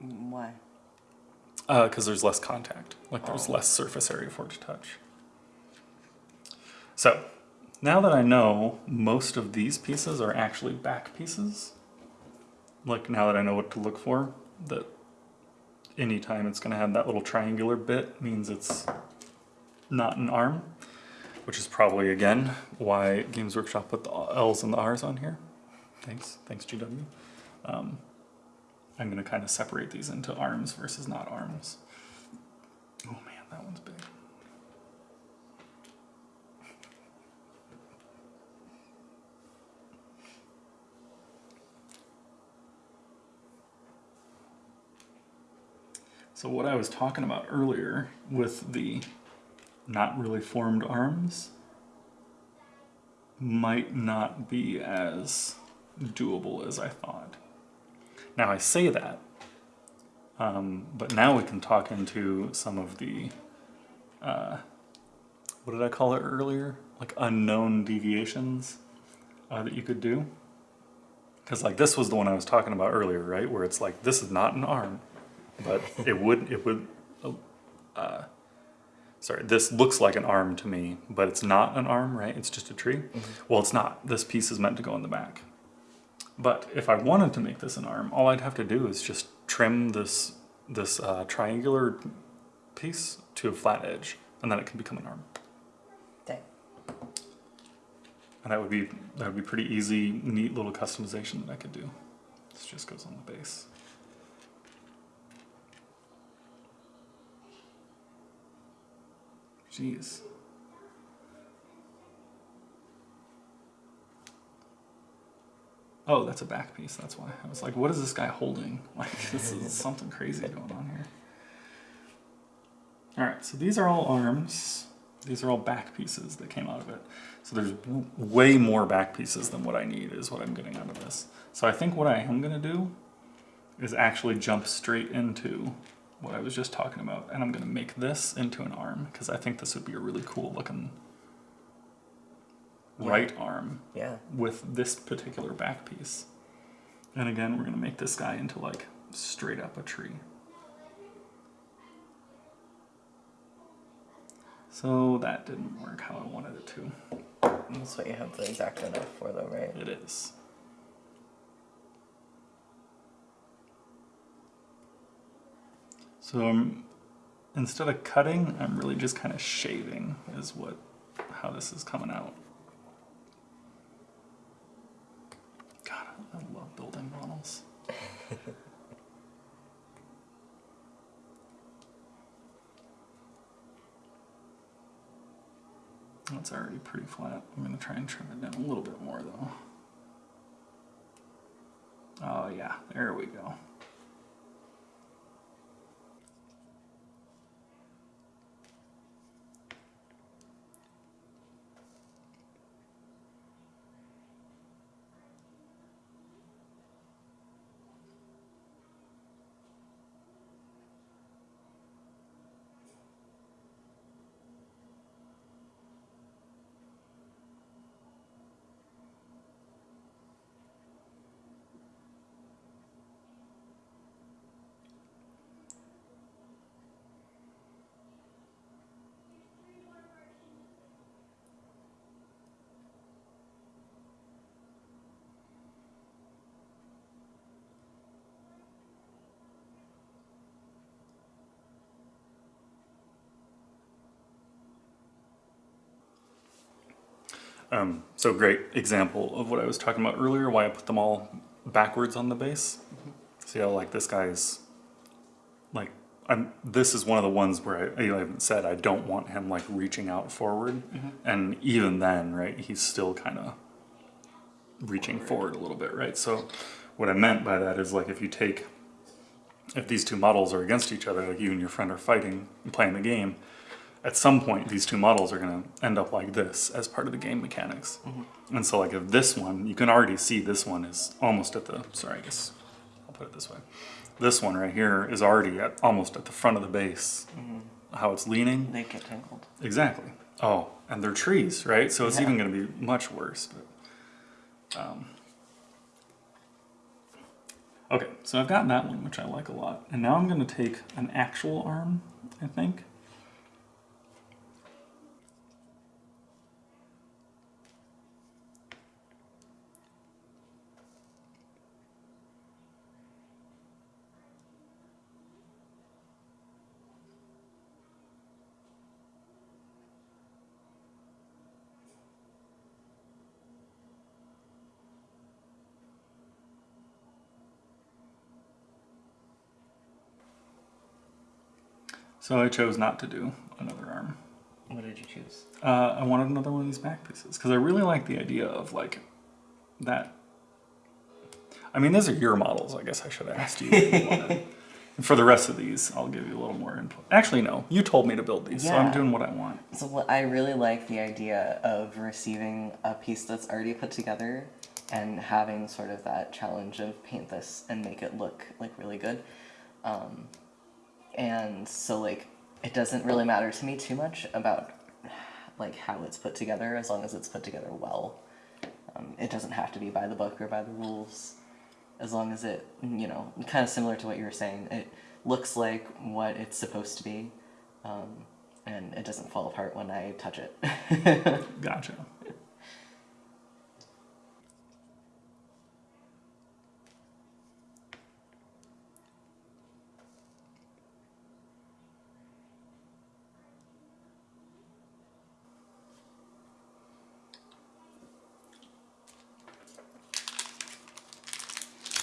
Why? Because there's less contact. Like there's Oh. less surface area for it to touch. So now that I know most of these pieces are actually back pieces, like now that I know what to look for, that anytime it's going to have that little triangular bit means it's not an arm, which is probably again why Games Workshop put the L's and the R's on here. Thanks, thanks GW. Um, I'm going to kind of separate these into arms versus not arms. Oh man, that one's big. So what I was talking about earlier with the not really formed arms might not be as doable as I thought. Now I say that, um, but now we can talk into some of the, uh, what did I call it earlier? Like unknown deviations uh, that you could do. Because like this was the one I was talking about earlier, right? Where it's like this is not an arm, but [laughs] it would it would. Uh, sorry, this looks like an arm to me, but it's not an arm, right? It's just a tree. Well, it's not. This piece is meant to go in the back. But if I wanted to make this an arm, all I'd have to do is just trim this this uh, triangular piece to a flat edge, and then it can become an arm. Dang. And that would be that would be pretty easy, neat little customization that I could do. This just goes on the base. Jeez. Oh, that's a back piece. That's why I was like, "What is this guy holding? [laughs] Like, this is [laughs] something crazy going on here." All right, so these are all arms. These are all back pieces that came out of it. So there's way more back pieces than what I need is what I'm getting out of this. So I think what I am gonna do is actually jump straight into what I was just talking about, and I'm gonna make this into an arm because I think this would be a really cool looking Yeah. right arm Yeah. with this particular back piece. And again, we're gonna make this guy into like straight up a tree. So that didn't work how I wanted it to. That's what you have the X-Acto knife for, though, right? It is. So I'm, instead of cutting, I'm really just kind of shaving is what how this is coming out. God, I love building models. [laughs] It's already pretty flat. I'm gonna try and trim it down a little bit more though. Oh yeah, there we go. Um, so great example of what I was talking about earlier, why I put them all backwards on the base. See how like this guy's like I'm this is one of the ones where I, I said I don't want him like reaching out forward. And even then, right, he's still kind of reaching forward a little bit, right? So what I meant by that is like if you take if these two models are against each other, like you and your friend are fighting and playing the game, at some point these two models are going to end up like this as part of the game mechanics. And so like if this one, you can already see this one is almost at the, sorry, I guess I'll put it this way. This one right here is already at almost at the front of the base, how it's leaning. They get tangled. Exactly. Oh, and they're trees, right? So it's Yeah. even going to be much worse. But, um, okay, so I've gotten that one, which I like a lot. And now I'm going to take an actual arm, I think. So I chose not to do another arm. What did you choose? Uh, I wanted another one of these back pieces because I really like the idea of like that. I mean, these are your models. I guess I should have asked you. You. [laughs] And For the rest of these, I'll give you a little more input. Actually, no, you told me to build these, so I'm doing what I want. So I really like the idea of receiving a piece that's already put together and having sort of that challenge of paint this and make it look like really good. Um, and so like it doesn't really matter to me too much about like how it's put together as long as it's put together well. Um, it doesn't have to be by the book or by the rules as long as it you know kind of similar to what you were saying it looks like what it's supposed to be um, and it doesn't fall apart when i touch it [laughs] Gotcha.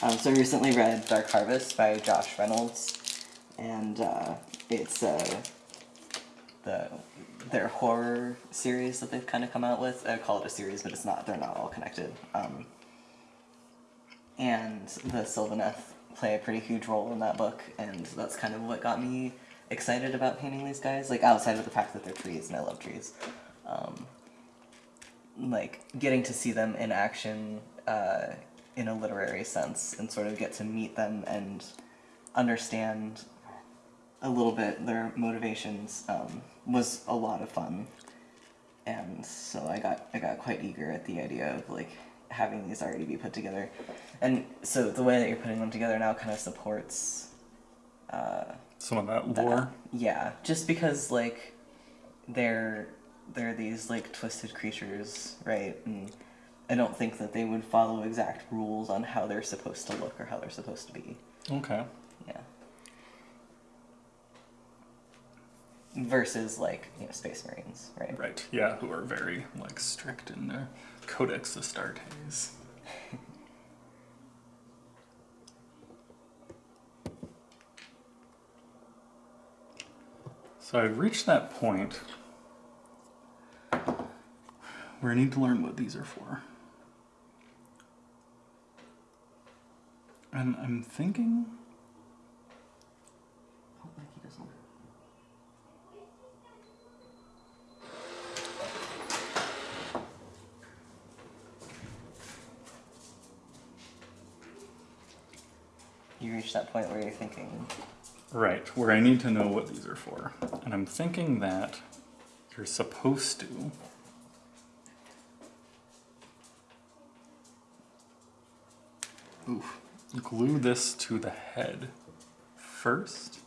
Um, so I recently read Dark Harvest by Josh Reynolds, and uh, it's uh, the their horror series that they've kind of come out with. I call it a series, but it's not. They're not all connected. Um, and the Sylvaneth play a pretty huge role in that book, and that's kind of what got me excited about painting these guys. Like outside of the fact that they're trees, and I love trees. Um, like getting to see them in action uh, in a literary sense and sort of get to meet them and understand a little bit their motivations um, was a lot of fun and so I got I got quite eager at the idea of like having these already be put together and so the way that you're putting them together now kind of supports uh, Some of that that. Yeah, just because like they're they're these like twisted creatures, right? And I don't think that they would follow exact rules on how they're supposed to look or how they're supposed to be. Okay. Yeah. Versus like you know space marines, right? Right. Yeah, who are very like strict in their Codex Astartes. [laughs] so I've reached that point where I need to learn what these are for. And I'm thinking Oh, doesn't. You reach that point where you're thinking, Right, where I need to know what these are for. And I'm thinking that you're supposed to. Oof. Glue this to the head first.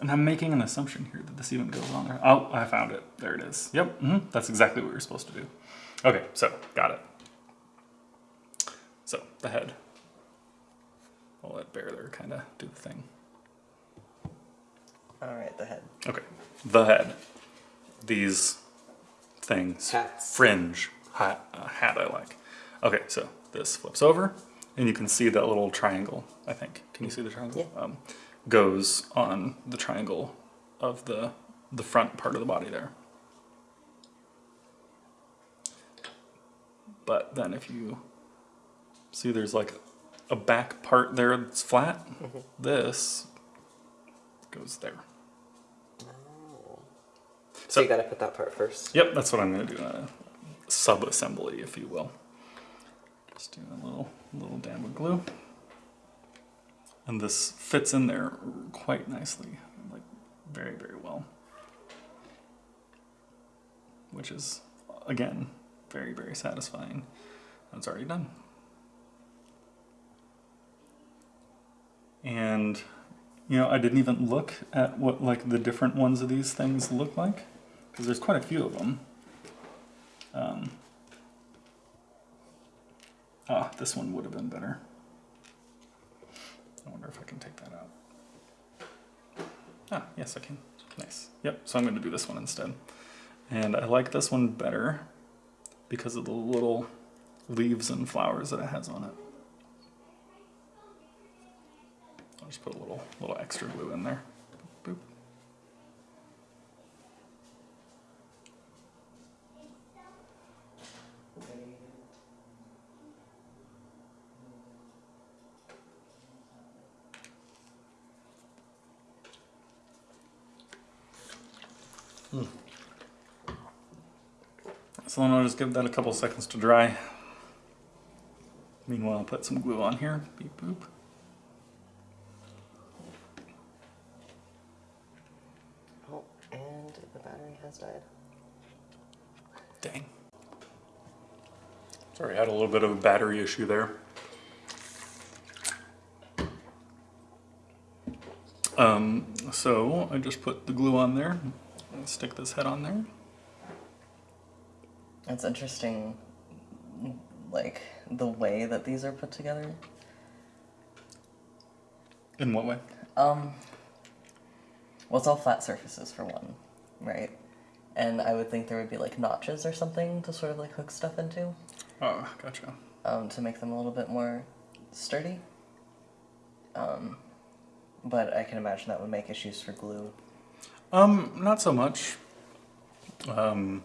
And I'm making an assumption here that this even goes on there. Oh, I found it. There it is. Yep, hmm that's exactly what you're supposed to do. Okay, so, got it. So, the head. I'll let Bear there kind of do the thing. all right, the head. Okay, the head. These things. Hats. Fringe. Hat, uh, hat I like. Okay, so this flips over, and you can see that little triangle, I think. Can you see the triangle? Yeah. Um, goes on the triangle of the, the front part of the body there. But then if you see there's like a back part there that's flat, this goes there. Oh. So, So- you gotta put that part first. Yep, that's what I'm gonna do. A sub-assembly, if you will. Just do a little, little dab of glue. And this fits in there quite nicely, like very, very well. Which is, again, very, very satisfying. That's already done. And, you know, I didn't even look at what like the different ones of these things look like because there's quite a few of them. Um, ah, this one would have been better. I wonder if I can take that out. Ah, yes, I can. Nice. Yep, so I'm going to do this one instead. And I like this one better because of the little leaves and flowers that it has on it. I'll just put a little little extra glue in there. Boop. So then I'll just give that a couple seconds to dry. Meanwhile, I'll put some glue on here. Beep boop. Oh, and the battery has died. Dang. Sorry, I had a little bit of a battery issue there. Um, so I just put the glue on there and stick this head on there. It's interesting, like the way that these are put together. In what way? Um, well, it's all flat surfaces for one, right? And I would think there would be like notches or something to sort of like hook stuff into, Oh, gotcha. um, to make them a little bit more sturdy. Um, but I can imagine that would make issues for glue. Um, not so much. Um,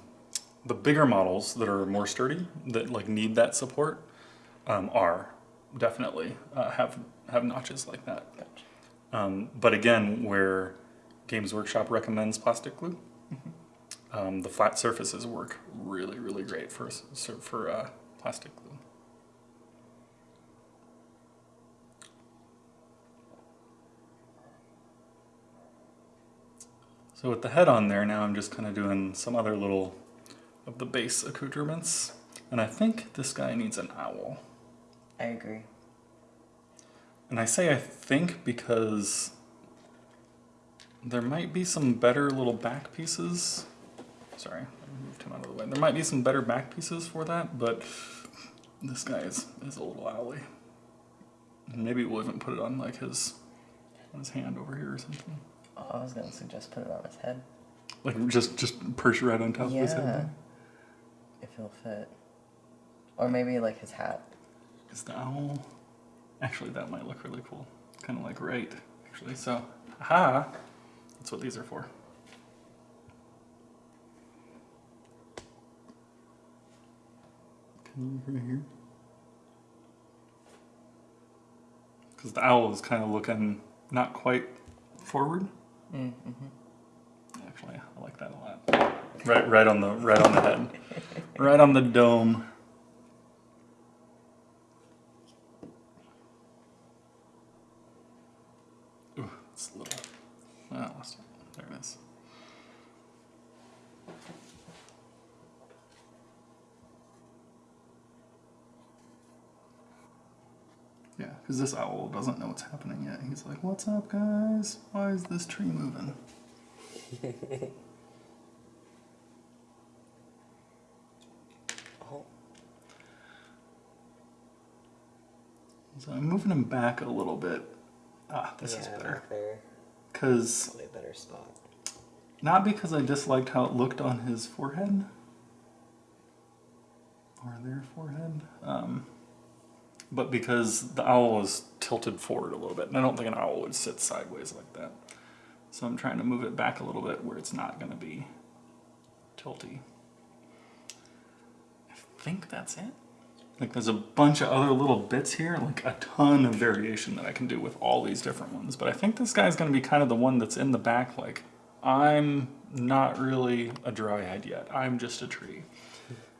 the bigger models that are more sturdy, that like need that support, um, are definitely uh, have have notches like that. Gotcha. Um, but again, where Games Workshop recommends plastic glue, um, the flat surfaces work really, really great for for uh, plastic glue. So with the head on there, now I'm just kind of doing some other little of the base accoutrements, and I think this guy needs an owl. I agree. And I say I think because there might be some better little back pieces. Sorry, I moved him out of the way. There might be some better back pieces for that, but this guy is, is a little owly. And maybe we'll even put it on like his on his hand over here or something. Oh, I was gonna suggest put it on his head. Like just just perch right on top of his Yeah. head. If he'll fit. Or maybe like his hat. Is the owl? Actually, that might look really cool. Kind of like right, actually. So, ha! That's what these are for. Can you look right here? Because the owl is kind of looking not quite forward. Mm-hmm. Actually, I like that a lot. Right, right on the right on the head, right on the dome. Ooh, it's a little. Oh, I lost it. There it is. Yeah, because this owl doesn't know what's happening yet. He's like, "What's up, guys? Why is this tree moving?" [laughs] So I'm moving him back a little bit. Ah, this is better. Because, Probably a better spot. not because I disliked how it looked on his forehead, or their forehead, um, but because the owl is tilted forward a little bit, and I don't think an owl would sit sideways like that. So I'm trying to move it back a little bit where it's not going to be tilty. I think that's it. Like there's a bunch of other little bits here, like a ton of variation that I can do with all these different ones. But I think this guy's gonna be kind of the one that's in the back, like, I'm not really a dryad yet. I'm just a tree.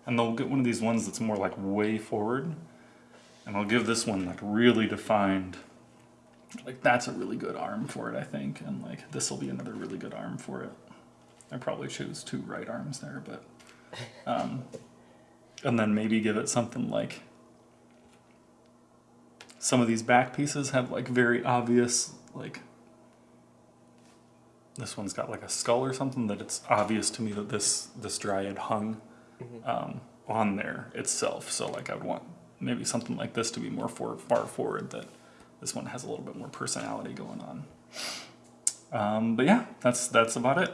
And they'll get one of these ones that's more like way forward. And I'll give this one like really defined. Like that's a really good arm for it, I think. And like this will be another really good arm for it. I probably choose two right arms there, but um, and then maybe give it something like some of these back pieces have like very obvious like this one's got like a skull or something that it's obvious to me that this this dryad hung um, on there itself. So like i'd want maybe something like this to be more for, far forward that this one has a little bit more personality going on. Um, but yeah that's that's about it.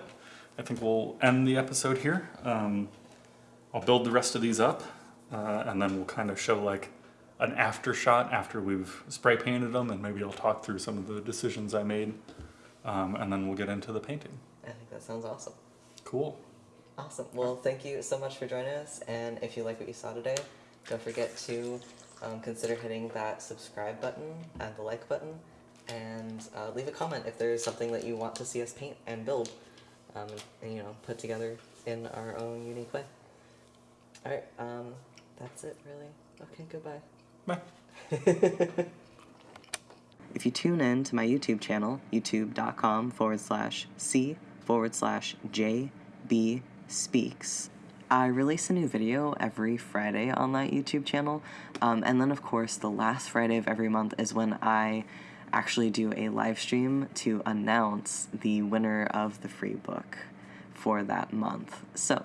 I think we'll end the episode here. Um, I'll build the rest of these up, uh, and then we'll kind of show like an after shot after we've spray painted them, and maybe I'll talk through some of the decisions I made, um, and then we'll get into the painting. I think that sounds awesome. Cool. Awesome. Well, thank you so much for joining us. And if you like what you saw today, don't forget to um, consider hitting that subscribe button and the like button, and uh, leave a comment if there's something that you want to see us paint and build, um, and you know, put together in our own unique way. All right. Um, that's it, really. Okay. Goodbye. Bye. [laughs] If you tune in to my YouTube channel, youtube.com forward slash C forward slash JB Speaks, I release a new video every Friday on that YouTube channel. Um, and then, of course, the last Friday of every month is when I actually do a live stream to announce the winner of the free book for that month. So,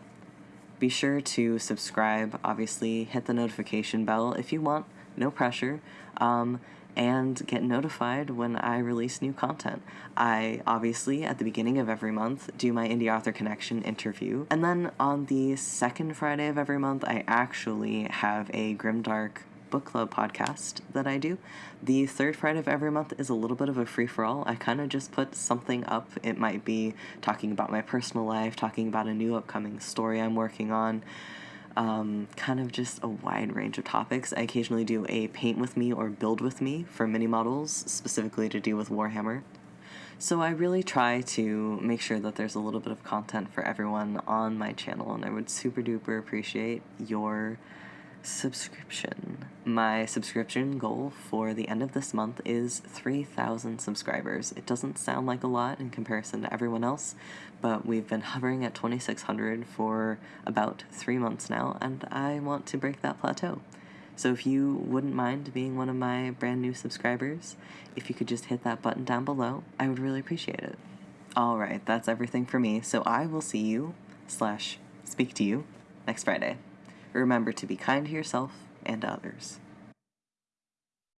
be sure to subscribe, obviously, hit the notification bell if you want, no pressure, um, and get notified when I release new content. I obviously, at the beginning of every month, do my Indie Author Connection interview, and then on the second Friday of every month, I actually have a Grimdark book club podcast that I do. The third Friday of every month is a little bit of a free for all. I kind of just put something up. It might be talking about my personal life, talking about a new upcoming story I'm working on. Um, kind of just a wide range of topics. I occasionally do a paint with me or build with me for mini models, specifically to do with Warhammer. So I really try to make sure that there's a little bit of content for everyone on my channel, and I would super duper appreciate your subscription. My subscription goal for the end of this month is 3,000 subscribers. It doesn't sound like a lot in comparison to everyone else, but we've been hovering at 2,600 for about three months now, and I want to break that plateau. So if you wouldn't mind being one of my brand new subscribers, if you could just hit that button down below, I would really appreciate it. All right, that's everything for me. So I will see you slash speak to you next Friday. Remember to be kind to yourself and others.